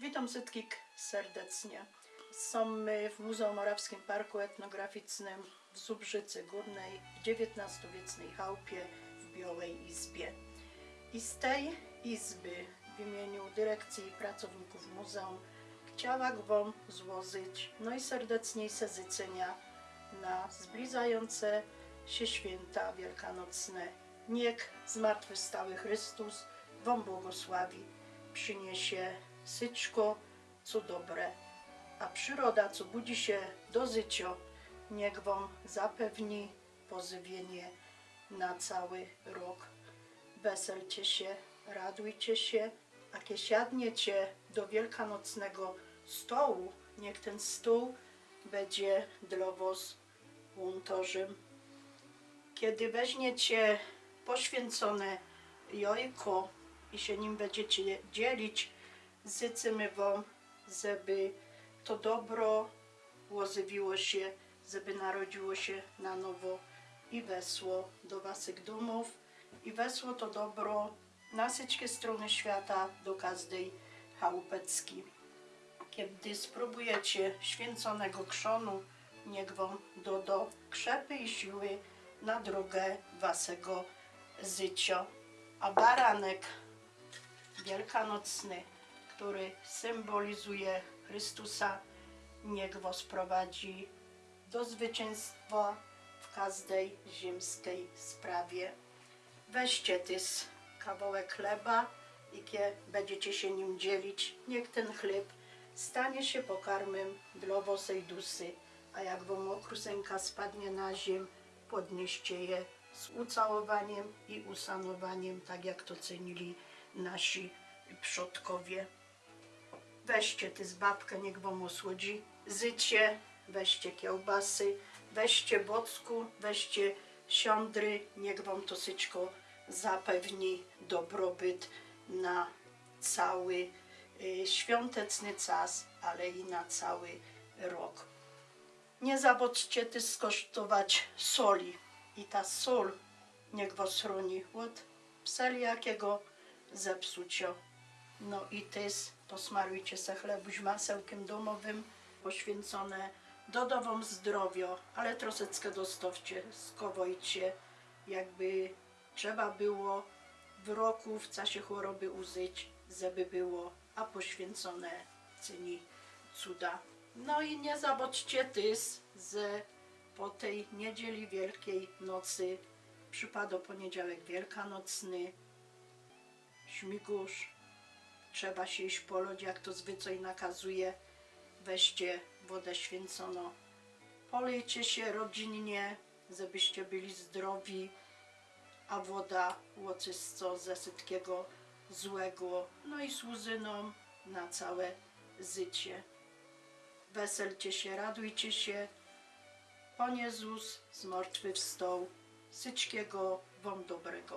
Witam wszystkich serdecznie. Są w Muzeum Morawskim Parku Etnograficznym w Zubrzycy Górnej w XIX-wiecznej chałupie w Białej Izbie. I z tej izby w imieniu dyrekcji i pracowników muzeum chciałam Wam złożyć najserdeczniejsze życzenia na zbliżające się święta wielkanocne. Niech zmartwychwstały Chrystus Wam błogosławi, przyniesie syćko, co dobre, a przyroda, co budzi się do życia, niech Wam zapewni pożywienie na cały rok. Weselcie się, radujcie się, a kiedy siadniecie do wielkanocnego stołu, niech ten stół będzie dla Was łątorzem. Kiedy weźmiecie poświęcone jajko i się nim będziecie dzielić, życzymy Wam, żeby to dobro łożywiło się, żeby narodziło się na nowo i wesło do Waszych domów i wesło to dobro na wszystkie strony świata, do każdej chałupecki. Kiedy spróbujecie święconego krzonu, niech Wam doda krzepy i siły na drogę Waszego życia. A baranek wielkanocny, który symbolizuje Chrystusa, niech Was prowadzi do zwycięstwa w każdej ziemskiej sprawie. Weźcie tys kawałek chleba i kie będziecie się nim dzielić, niech ten chleb stanie się pokarmem dla waszej dusy, a jak wam okrusenka spadnie na ziem, podnieście je z ucałowaniem i usanowaniem, tak jak to cenili nasi przodkowie. Weźcie ty z babkę, niech wam osłodzi zycie, weźcie kiełbasy, weźcie bocku, weźcie siądry, niech wam to syćko zapewni dobrobyt na cały y, świąteczny czas, ale i na cały rok. Nie zabudźcie ty skosztować soli i ta sól niech was chroni od wszeljakiego zepsucia. No i tys posmarujcie se chlebuś masełkiem domowym, poświęcone dodawom zdrowia, ale troszeczkę dostawcie, skowojcie, jakby trzeba było w roku, w czasie choroby użyć, żeby było, a poświęcone czyni cuda. No i nie zabudźcie tys, że po tej niedzieli Wielkiej Nocy przypada poniedziałek wielkanocny, śmigusz, trzeba się iść po lodzie, jak to zwyczaj nakazuje, weźcie wodę święconą, polejcie się rodzinnie, żebyście byli zdrowi, a woda łoczysto ze wszystkiego złego, no i służyną na całe życie. Weselcie się, radujcie się, Pan Jezus zmartwychwstał, syćkiego wam dobrego.